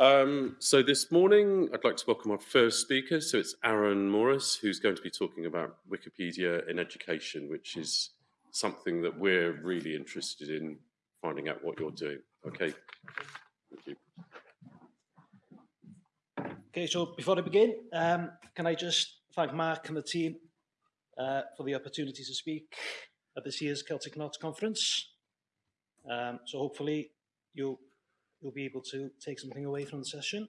Um, so this morning, I'd like to welcome our first speaker. So it's Aaron Morris, who's going to be talking about Wikipedia in education, which is something that we're really interested in finding out what you're doing. Okay, thank you. Okay, so before I begin, um, can I just thank Mark and the team uh, for the opportunity to speak at this year's Celtic Knots Conference. Um, so hopefully you'll, you'll be able to take something away from the session.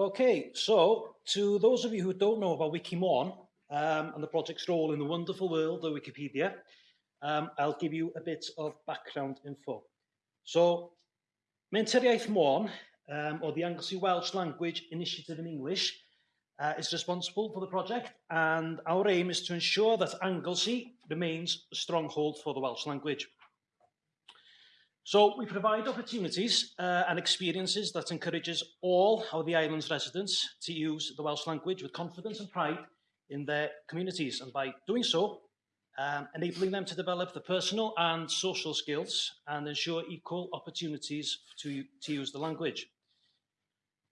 Okay, so to those of you who don't know about Wikimon um, and the project's role in the wonderful world of Wikipedia, um, I'll give you a bit of background info. So, Menter Iaith Môn, um, or the Anglesey Welsh Language Initiative in English, uh, is responsible for the project, and our aim is to ensure that Anglesey remains a stronghold for the Welsh language. So we provide opportunities uh, and experiences that encourages all of the island's residents to use the Welsh language with confidence and pride in their communities. And by doing so, um, enabling them to develop the personal and social skills and ensure equal opportunities to, to use the language.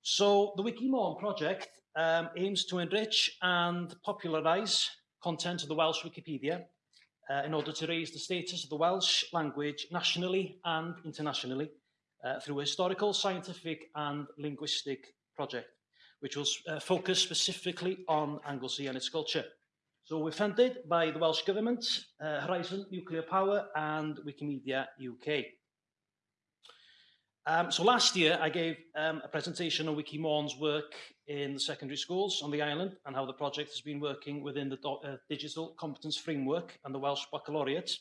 So the Wikimon project um, aims to enrich and popularise content of the Welsh Wikipedia uh, in order to raise the status of the Welsh language nationally and internationally uh, through a historical, scientific and linguistic project, which will uh, focus specifically on Anglesey and its culture. So we're funded by the Welsh Government, uh, Horizon Nuclear Power and Wikimedia UK. Um, so last year I gave um, a presentation on Wikimorn's work in the secondary schools on the island and how the project has been working within the uh, Digital Competence Framework and the Welsh Baccalaureate.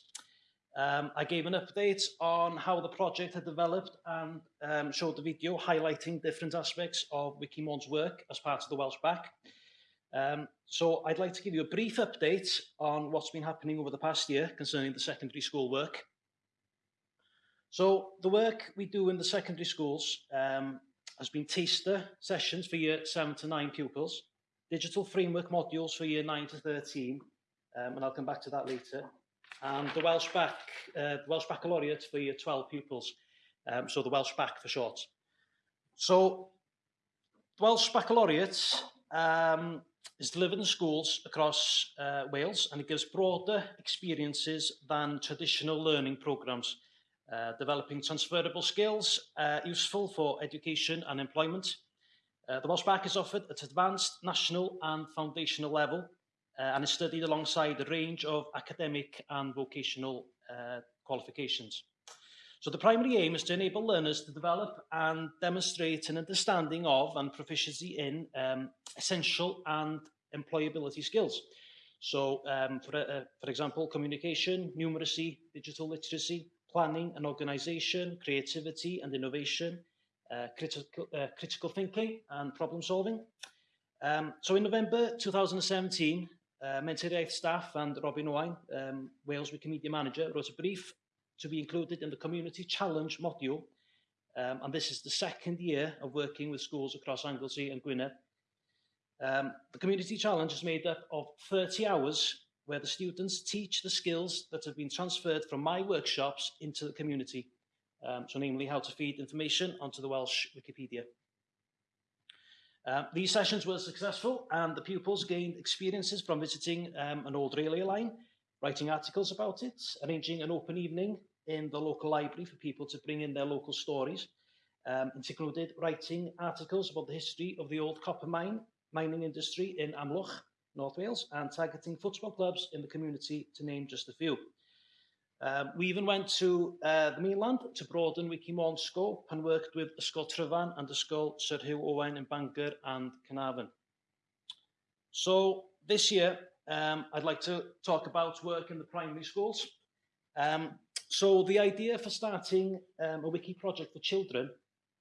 Um, I gave an update on how the project had developed and um, showed the video highlighting different aspects of Wikimorn's work as part of the Welsh Bac. Um, so I'd like to give you a brief update on what's been happening over the past year concerning the secondary school work. So the work we do in the secondary schools um, has been taster sessions for year 7 to 9 pupils, digital framework modules for year 9 to 13, um, and I'll come back to that later, and the Welsh Bac, uh, the Welsh Baccalaureate for year 12 pupils, um, so the Welsh Bac for short. So Welsh Baccalaureate um, is delivered in schools across uh, Wales and it gives broader experiences than traditional learning programs, uh, developing transferable skills uh, useful for education and employment. Uh, the Welsh Back is offered at advanced, national and foundational level uh, and is studied alongside a range of academic and vocational uh, qualifications. So the primary aim is to enable learners to develop and demonstrate an understanding of and proficiency in um, essential and employability skills. So, um, for, uh, for example, communication, numeracy, digital literacy, planning and organisation, creativity and innovation, uh, critical, uh, critical thinking and problem solving. Um, so in November 2017, uh, Mentiriaeth staff and Robin Owain, um, Wales Wikimedia Manager, wrote a brief to be included in the Community Challenge module. Um, and this is the second year of working with schools across Anglesey and Gwynedd. Um, the Community Challenge is made up of 30 hours where the students teach the skills that have been transferred from my workshops into the community. Um, so namely how to feed information onto the Welsh Wikipedia. Uh, these sessions were successful and the pupils gained experiences from visiting um, an old railway line, writing articles about it, arranging an open evening in the local library for people to bring in their local stories. Um, it included writing articles about the history of the old copper mine, mining industry in Amlwch, North Wales and targeting football clubs in the community, to name just a few. Um, we even went to uh, the mainland to broaden Wikimon's scope and worked with Ysgol Tryfan and Ysgol Sir Hugh Owen in Bangor and Carnarvon. So this year, um, I'd like to talk about work in the primary schools. Um, so the idea for starting um, a wiki project for children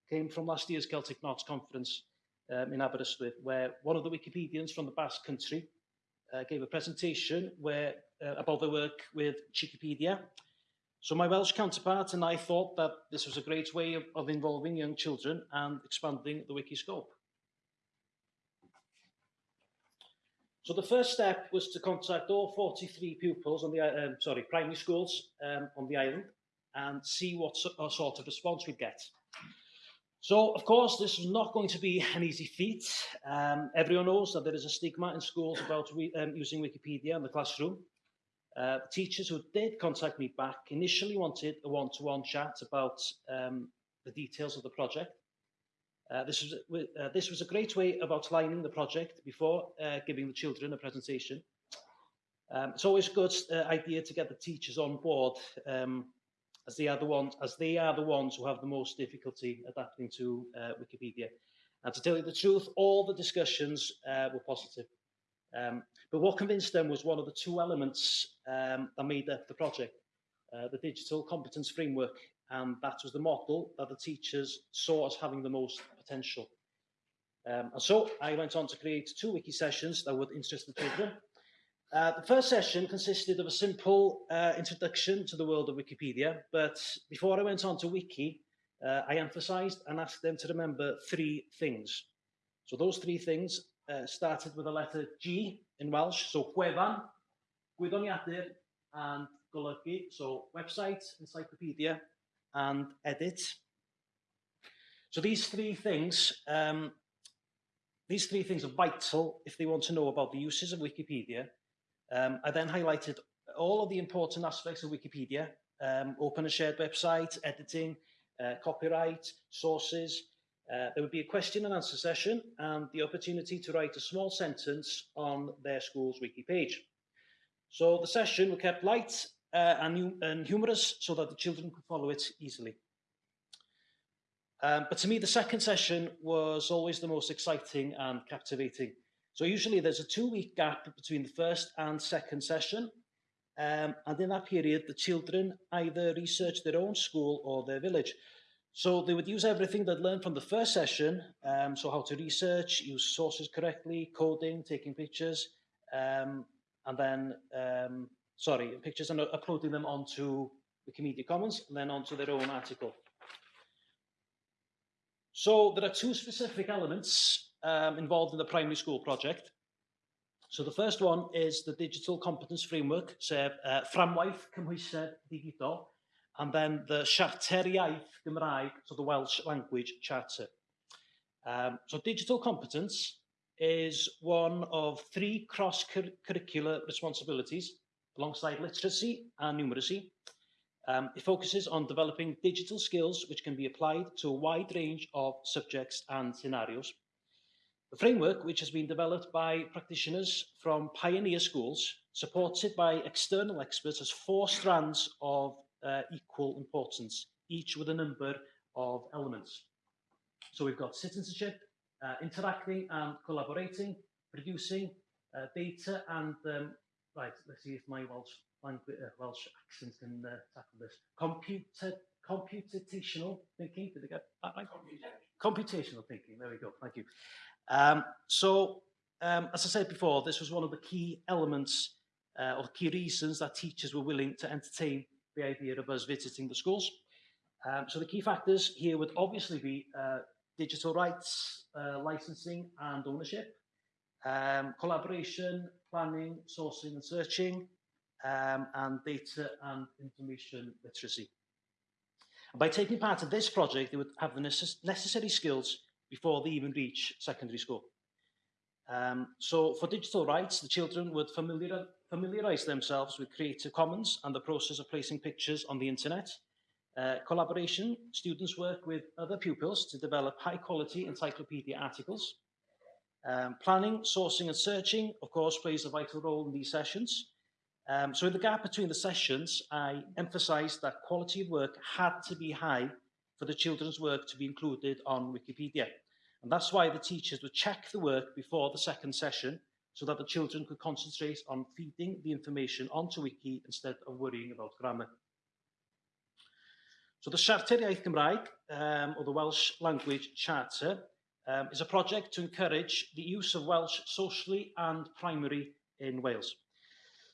came from last year's Celtic Knots conference um, in Aberystwyth, where one of the Wikipedians from the Basque country uh, gave a presentation where uh, about their work with Wikipedia. So my Welsh counterpart and I thought that this was a great way of, of involving young children and expanding the wiki scope. So the first step was to contact all 43 pupils on the, um, sorry, primary schools um, on the island and see what so- uh, sort of response we'd get. So, of course, this was not going to be an easy feat. Um, everyone knows that there is a stigma in schools about um, using Wikipedia in the classroom. Uh, teachers who did contact me back initially wanted a one-to-one chat about um, the details of the project. Uh, this, was, uh, this was a great way of outlining the project before uh, giving the children a presentation. Um, it's always a good uh, idea to get the teachers on board um, as they are the ones as they are the ones who have the most difficulty adapting to uh, Wikipedia. And to tell you the truth, all the discussions were positive. Um, but what convinced them was one of the two elements um, that made up the project, the digital competence framework, and that was the model that the teachers saw as having the most potential. Um, and so I went on to create two wiki sessions that would interest the children. Uh, the first session consisted of a simple uh, introduction to the world of Wikipedia, but before I went on to Wiki, uh, I emphasised and asked them to remember three things. So those three things uh, started with the letter G in Welsh, so gwefan, gwyddoniadur, and golygu, so website, encyclopedia, and edit. So these three things, um, these three things are vital if they want to know about the uses of Wikipedia. Um, I then highlighted all of the important aspects of Wikipedia, um, open and shared website, editing, uh, copyright, sources. Uh, there would be a question and answer session and the opportunity to write a small sentence on their school's wiki page. So the session was kept light uh, and, and humorous so that the children could follow it easily. Um, but to me, the second session was always the most exciting and captivating. So usually there's a two-week gap between the first and second session. Um, and in that period, the children either researched their own school or their village. So they would use everything they'd learned from the first session, um, so how to research, use sources correctly, coding, taking pictures, um, and then, um, sorry, pictures and uploading them onto Wikimedia Commons and then onto their own article. So there are two specific elements um, involved in the primary school project. So the first one is the digital competence framework, sef uh, fframwaith cymhwysedd digidol, and then the Siarter Iaith Gymraeg, so the Welsh language charter. Um, so digital competence is one of three cross-curricular responsibilities alongside literacy and numeracy. Um, it focuses on developing digital skills which can be applied to a wide range of subjects and scenarios. The framework, which has been developed by practitioners from pioneer schools, supported by external experts, has four strands of uh, equal importance, each with a number of elements. So we've got citizenship, uh, interacting and collaborating, producing uh, data and, um, right, let's see if my Welsh, language, uh, Welsh accent can uh, tackle this. Computer, computational thinking, did I get that right? Computational thinking, there we go, thank you. Um, so, um, as I said before, this was one of the key elements uh, or key reasons that teachers were willing to entertain the idea of us visiting the schools. Um, so the key factors here would obviously be uh, digital rights, uh, licensing and ownership, um, collaboration, planning, sourcing and searching, um, and data and information literacy. And by taking part in this project, they would have the necess necessary skills before they even reach secondary school. Um, so for digital rights, the children would familiar, familiarise themselves with Creative Commons and the process of placing pictures on the internet. Uh, collaboration, students work with other pupils to develop high quality encyclopedia articles. Um, planning, sourcing and searching, of course, plays a vital role in these sessions. Um, so in the gap between the sessions, I emphasised that quality of work had to be high for the children's work to be included on Wikipedia. And that's why the teachers would check the work before the second session so that the children could concentrate on feeding the information onto Wiki instead of worrying about grammar. So the Siarter Iaith Gymraeg, um, or the Welsh Language Charter, um, is a project to encourage the use of Welsh socially and primary in Wales.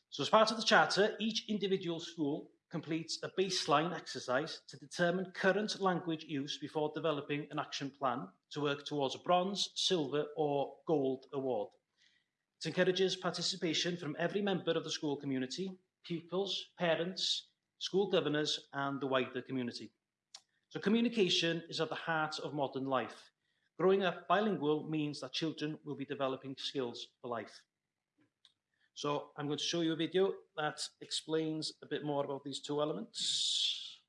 So as part of the charter, each individual school completes a baseline exercise to determine current language use before developing an action plan to work towards a bronze, silver or gold award. It encourages participation from every member of the school community, pupils, parents, school governors and the wider community. So communication is at the heart of modern life. Growing up bilingual means that children will be developing skills for life. So I'm going to show you a video that explains a bit more about these two elements.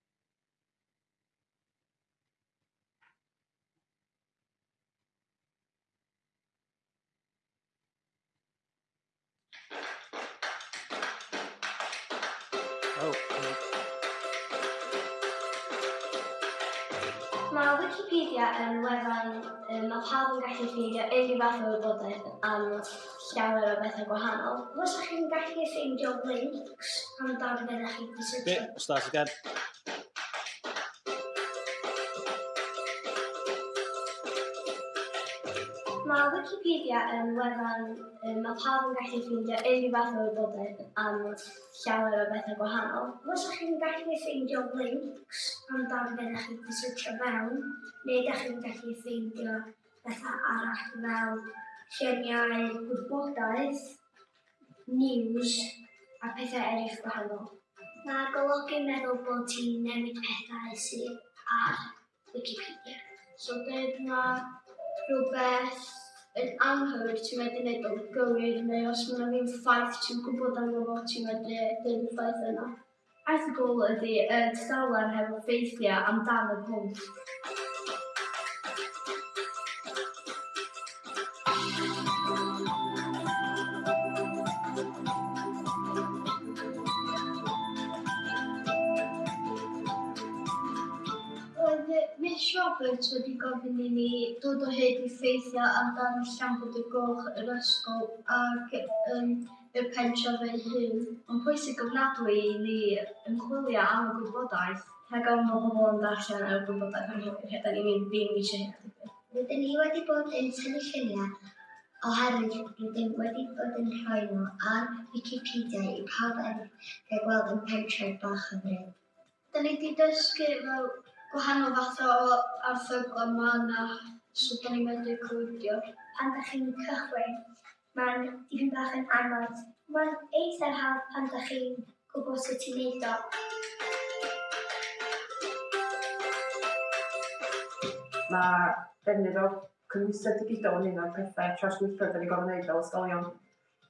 Oh, uh, mae Wikipedia yn wefan um, mae pawb yn gallu ffeindio unrhyw fath o wybodaeth am llawer o bethau gwahanol. Os ydych chi'n gallu ffeindio links am dan beth ydych chi'n research. Bit, start again. Mae Wikipedia yn wefan um, mae pawb yn gallu ffeindio unrhyw fath o wybodaeth am llawer o bethau gwahanol. Os ydych chi'n gallu ffeindio links amdan be ydych chi'n cysylltio mewn, neu ydych chi'n gallu ffeindio bethau arall fel lluniau gwybodaeth, news a pethau eraill gwahanol. Mae golygu'n meddwl bod ti'n newid pethau sydd ar Wikipedia. So dweud na rhywbeth yn anghywir ti'n medru gwneud o'n gywir neu os mae yna ddim ffaith ti'n gwybod am fo ti'n medru gwneud y ffaith yna. Erthygl ydy y tudalen hefo ffeithiau amdan y pwnc. Miss Roberts wedi gofyn i ni dod o hyd i ffeithiau amdan llambod y goch yr ysgol ac um, y pensiwn fy hun. Mae'n pwysig gofnadwy i ni yn chwilio am y gwybodaeth rhag ofn bod pobl yn darllen y gwybodaeth am hyn, da ni'n ddim eisiau hynny. Rydyn ni wedi bod yn tynnu lluniau oherwydd rydyn wedi bod yn rhoi nhw ar Wikipedia i pawb eraill gael gweld yn pentref bach yn rhaid. Da ni wedi dysgu fel gwahanol fath o arthyglau yma na sydd so, da ni wedi clwydio. Pan da chi'n cychwyn, mae'n dipyn bach yn anodd. Mae'n eitha hawdd pan ydych chi'n gwybod sut i wneud o. Mae defnydd o cymwysau digidol yn un o'r pethau trawsgwyrthio da ni gofyn wneud fel ysgolion.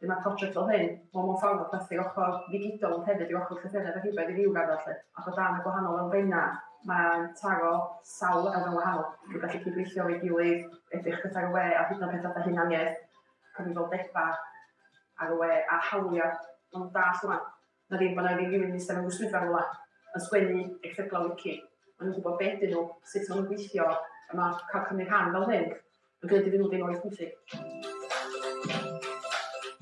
Dyma mae project fel hyn, mae'n mewn ffordd o plethu ochr digidol yn hefyd i ochr llythynnau a rhywbeth i fyw gada lle. Ac o dan y gwahanol elfenna, mae'n taro sawl elfen wahanol. Dwi'n gallu cydweithio o'i gilydd, edrych pethau y we a hyd yn oed pethau hunaniaeth cyfrifoldeba ar y we a hawliau. Mae'n dall yma, na ddim bod na ddim rhywun eistedd mewn gwsmydda rhywle yn sgwennu erthyglau wiki. Maen nhw'n gwybod beth ydyn nhw, sut maen nhw'n gweithio, a mae cael cymryd rhan fel hyn yn gwneud iddyn nhw ddim oes pwysig.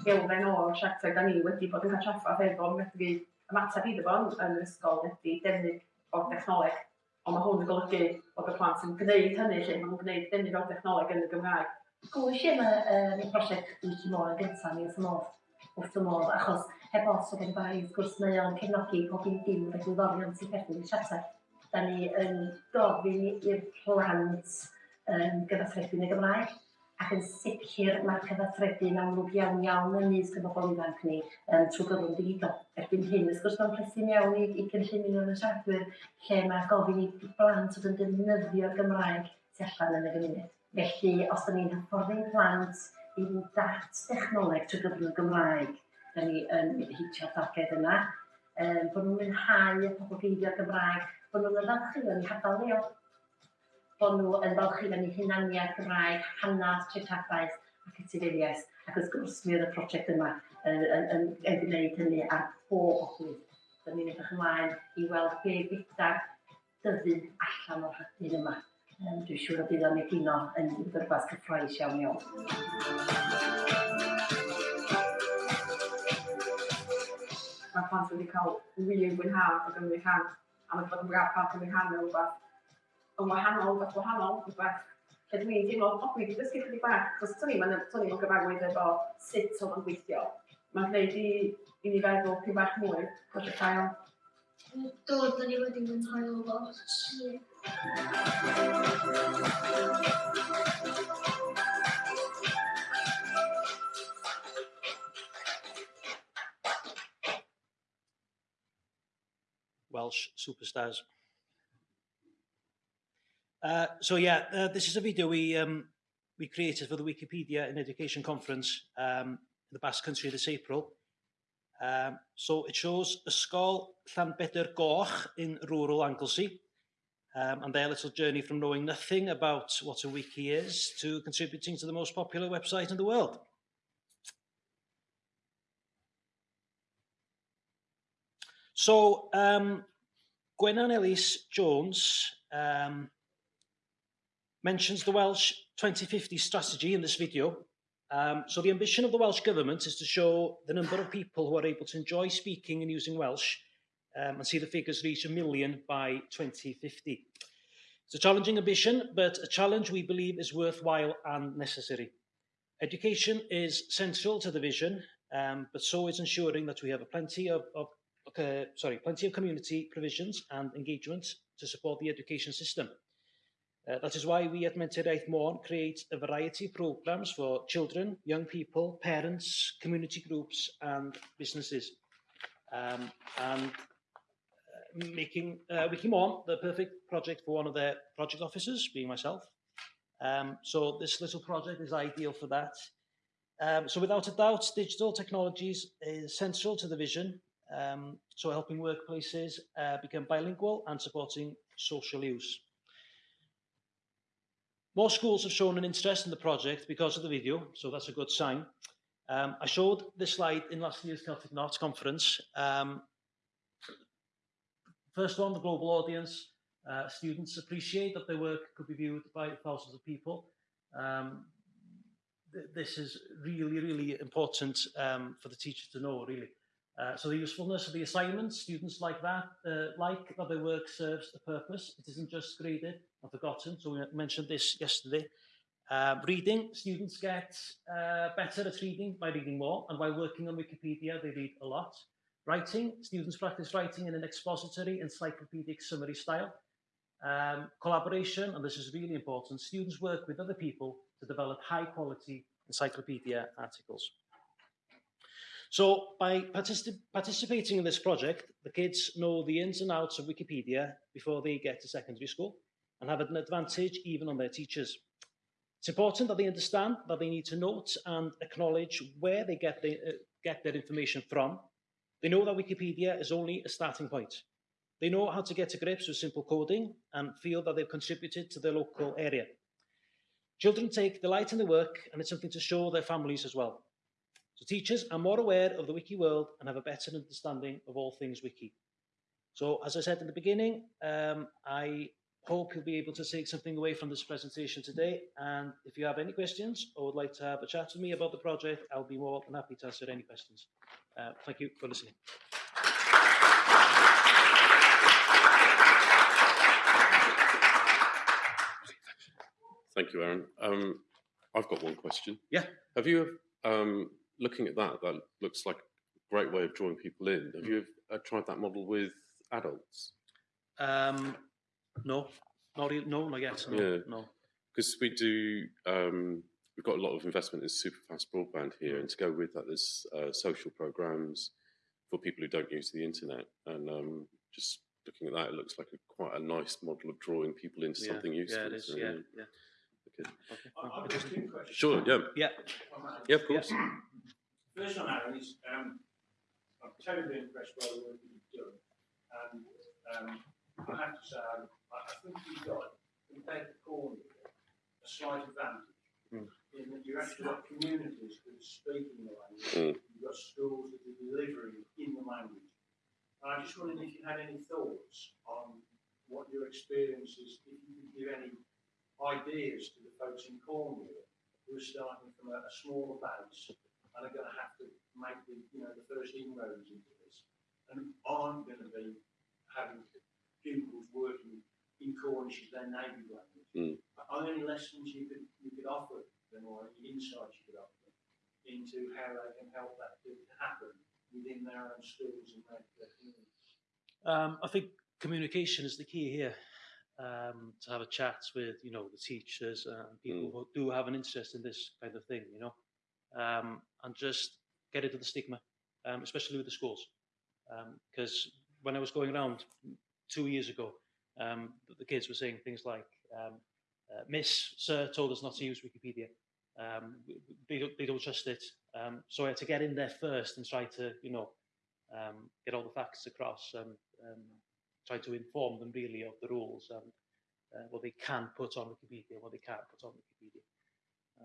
Gelfen o'r siarter da ni wedi bod yn cael traffaeth efo medru ymateb iddo fo yn yr ysgol ydy defnydd o'r dechnoleg, ond mae hwn yn golygu bod y plant yn gwneud hynny lle maen nhw'n gwneud defnydd o'r dechnoleg yn y Gymraeg. Glwys i am y prosiect Dwi Ti Môr yn gyntaf ni wrth y modd, wrth y modd, achos heb os o gen i bai, wrth gwrs mae o'n cefnogi pob un dim yn egwyddorion sy'n perthyn i siarter. Da ni yn gofyn i'r plant um, gyfathrebu yn y Gymraeg, ac yn sicr mae'r cyfathrebu'n amlwg iawn iawn yn nes gyda bobl ifanc ni um, trwy gyfrwng digidol. Erbyn hyn, wrth gwrs mae'n presyn iawn i, i gynllun yn y siaradwyr, lle mae gofyn i blant oedd yn defnyddio'r Gymraeg tu allan yn y gymuned. Felly, os da ni'n hyfforddi'n plant i fynd dat dechnoleg trwy gyfrwng y Gymraeg, da ni yn hitio'r targed yna, um, bod nhw'n mwynhau y pobl geidio'r Gymraeg, bod nhw'n ymfalchu yn hadal leol, bod nhw yn falchu yn eu hunaniaeth Gymraeg, hanas, treftadaeth ac etifeddiaeth. Ac wrth gwrs, mi oedd y prosiect yma yn, yn, yn, yn gwneud hynny ar bob ochrwydd. Da ni'n edrych ymlaen i weld be bydda'r dyfu allan o'r hadyn yma. Dwi'n siŵr y bydd o'n egino yn rhywbeth cyffroes iawn iawn. Mae plant wedi cael wir gwynhad o gymryd rhan, a mae bod yn braf plant cymryd rhan mewn rhywbeth yn wahanol, rhywbeth wahanol, rhywbeth lle dwi'n teimlo, o, dwi wedi dysgu chydig bach, achos to'n i'n to'n i'n gyfarwydd efo sut o'n gweithio. Mae'n gwneud i, i ni feddwl pyn bach mwy, gwrdd y cael Welsh superstars. Uh, so yeah, uh, this is a video we um, we created for the Wikipedia in Education conference um, in the Basque Country this April. Um, so it shows Ysgol Llanbedr Goch in rural Anglesey. Um, and their little journey from knowing nothing about what a wiki is to contributing to the most popular website in the world. So, um, Gwenan Ellis Jones um, mentions the Welsh 2050 strategy in this video. Um, so the ambition of the Welsh Government is to show the number of people who are able to enjoy speaking and using Welsh um, and see the figures reach a million by 2050. It's a challenging ambition, but a challenge we believe is worthwhile and necessary. Education is central to the vision, um, but so is ensuring that we have a plenty of, of uh, sorry, plenty of community provisions and engagement to support the education system. Uh, that is why we at Menter Iaith Môn create a variety of programmes for children, young people, parents, community groups and businesses. Um, and uh, making uh, Wikimon the perfect project for one of their project officers, being myself. Um, so this little project is ideal for that. Um, so without a doubt, digital technologies is central to the vision um, so helping workplaces uh, become bilingual and supporting social use. More schools have shown an interest in the project because of the video, so that's a good sign. Um, I showed this slide in last year's Celtic Knots conference. Um, first one, the global audience. Uh, students appreciate that their work could be viewed by thousands of people. Um, th this is really, really important um, for the teacher to know, really. Uh, so the usefulness of the assignments, students like that, uh, like that their work serves a purpose. It isn't just graded or forgotten. So we mentioned this yesterday. Uh, reading, students get uh, better at reading by reading more, and by working on Wikipedia, they read a lot. Writing, students practice writing in an expository, encyclopedic summary style. Um, collaboration, and this is really important, students work with other people to develop high quality encyclopedia articles. So by particip participating in this project, the kids know the ins and outs of Wikipedia before they get to secondary school and have an advantage even on their teachers. It's important that they understand that they need to note and acknowledge where they get, the, uh, get their information from. They know that Wikipedia is only a starting point. They know how to get to grips with simple coding and feel that they've contributed to their local area. Children take delight in the work and it's something to show their families as well. So teachers are more aware of the wiki world and have a better understanding of all things wiki. So as I said in the beginning, um, I hope you'll be able to take something away from this presentation today. And if you have any questions or would like to have a chat with me about the project, I'll be more than happy to answer any questions. Uh, thank you for listening. Thank you, Aaron. Um, I've got one question. Yeah. Have you, um, looking at that, that looks like a great way of drawing people in. Have you uh, tried that model with adults? Um, no, not re- no, not yet. No, Yeah. no. Because we do, um, we've got a lot of investment in super fast broadband here, and to go with that, there's uh, social programs for people who don't use the internet. And um, just looking at that, it looks like a, quite a nice model of drawing people into Yeah, something useful. Yeah, it is. so, Yeah, yeah. Okay. Okay. I- I've got two questions. Sure, yeah, Yeah. yeah, of course. First one, Aaron, is um, I'm terribly impressed by the work that you've done. And um, I have to say, I, I think you've got, compared to Cornwall, a slight advantage. Mm. In that you've actually got communities that are speaking the language. Mm. You've got schools that are delivering in the language. And I just wondered if you had any thoughts on what your experience is, if you could give any ideas to the folks in Cornwall who are starting from a, a smaller base and are going to have to make the, you know, the first inroads into this and aren't going to be having pupils working in Cornish as their native language. Mm. Are there any lessons you could, you could offer them or any insights you could offer them into how they can help that to happen within their own schools and their, their communities? Um, I think communication is the key here. Um, to have a chat with, you know, the teachers and people who do have an interest in this kind of thing, you know, um, and just get rid of the stigma, um, especially with the schools. Because when I was going around two years ago, um, the, kids were saying things like, um, uh, Miss, Sir told us not to use Wikipedia. Um, they, don't, they don't trust it. Um, so I had to get in there first and try to, you know, um, get all the facts across and um, try to inform them really of the rules and uh, what they can put on Wikipedia, what they can't put on Wikipedia.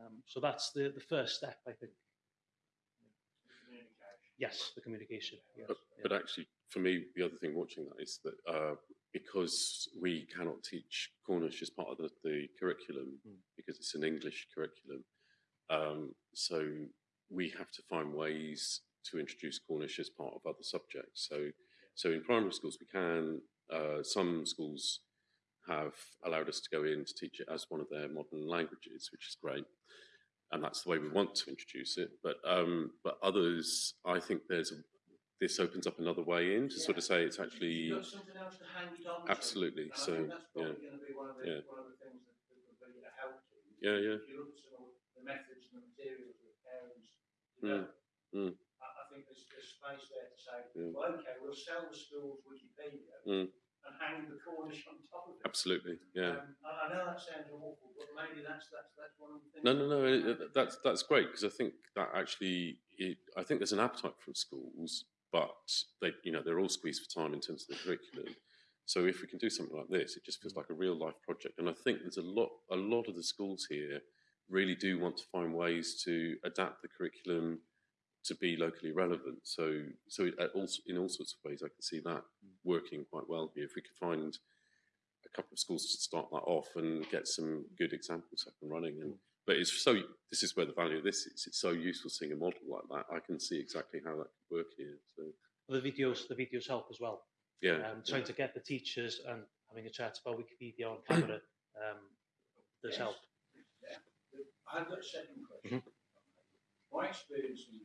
Um, so that's the, the first step, I think. Yes, the communication. Yes, But, yeah. but actually, for me, the other thing watching that is that uh, because we cannot teach Cornish as part of the, the curriculum, Mm. because it's an English curriculum, um, so we have to find ways to introduce Cornish as part of other subjects. So, so in primary schools, we can. Uh, some schools have allowed us to go in to teach it as one of their modern languages, which is great. And that's the way we want to introduce it. But um, but others, I think there's a, this opens up another way in to sort of say it's actually You've got something else to hang it on to. Absolutely, I so, think that's yeah. going to be one of the, Yeah. one of the things that, that will be a help you. Yeah, yeah. If you look at some of the methods and the materials that parents Mm, mm. I, I think there's, there's space there to say, Yeah. well, okay, we'll sell the schools Wikipedia Mm. And hang the on top of it. absolutely, yeah. Um, I, I know that sounds awful, but maybe that's that's that's one of the things. No, no, no. It, it- that's that's great because I think that actually, it, I think there's an appetite from schools, but they, you know, they're all squeezed for time in terms of the curriculum. So if we can do something like this, it just feels like a real life project. And I think there's a lot, a lot of the schools here really do want to find ways to adapt the curriculum to be locally relevant. So, so at also in all sorts of ways, I can see that working quite well here. If we could find a couple of schools to start that off and get some good examples up and running. And but it's so this is where the value of this is. It's so useful seeing a model like that. I can see exactly how that could work here. So The videos, the videos help as well. yeah, Um, trying to get the teachers and having a chat about Wikipedia on camera um, does Yes. help. I've got a second question. My experience in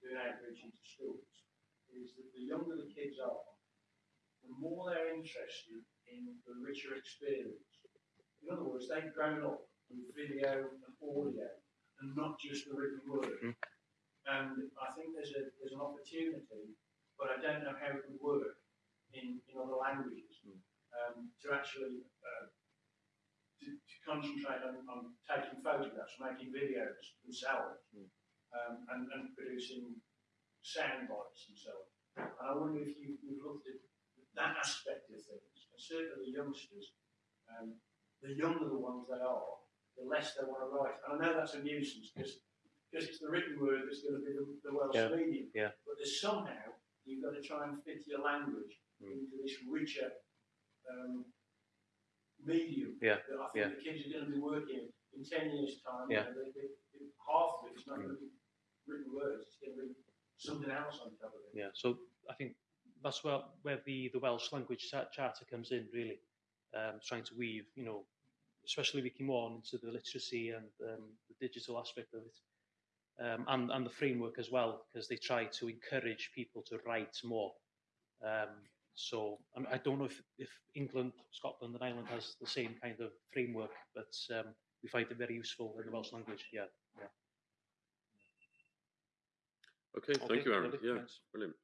doing outreach into schools is that the younger the kids are, the more they're interested in the richer experience. In other words, they've grown up with video and audio and not just the written word. Mhm. And I think there's a there's an opportunity, but I don't know how it would work in, in other languages um, to actually uh, to, to concentrate on, on taking photographs, making videos themselves, um, and, and producing sound bites and so on. And I wonder if you, you've looked at that aspect of things. And certainly the youngsters, um, the younger the ones they are, the less they want to write. And I know that's a nuisance because it's the written word that's going to be the, the Welsh Yeah, medium. yeah. But there's somehow you've got to try and fit your language Mm. into this richer um, medium Yeah, that I think yeah. the kids are going to be working in 10 years' time. Yeah. You know, they, they, half of it is not going to be written words, it's going to something else on top of it. Yeah, so I think that's where, where the, the Welsh language charter comes in, really. Um, trying to weave, you know, especially Wikimon into the literacy and um, the digital aspect of it. Um, and, and the framework as well, because they try to encourage people to write more. Um, so I, mean, I don't know if, if England, Scotland and Ireland has the same kind of framework, but um, we find it very useful in the Welsh language, yeah. yeah. Okay. Okay, Thank you, Aaron. Yeah, thanks. brilliant.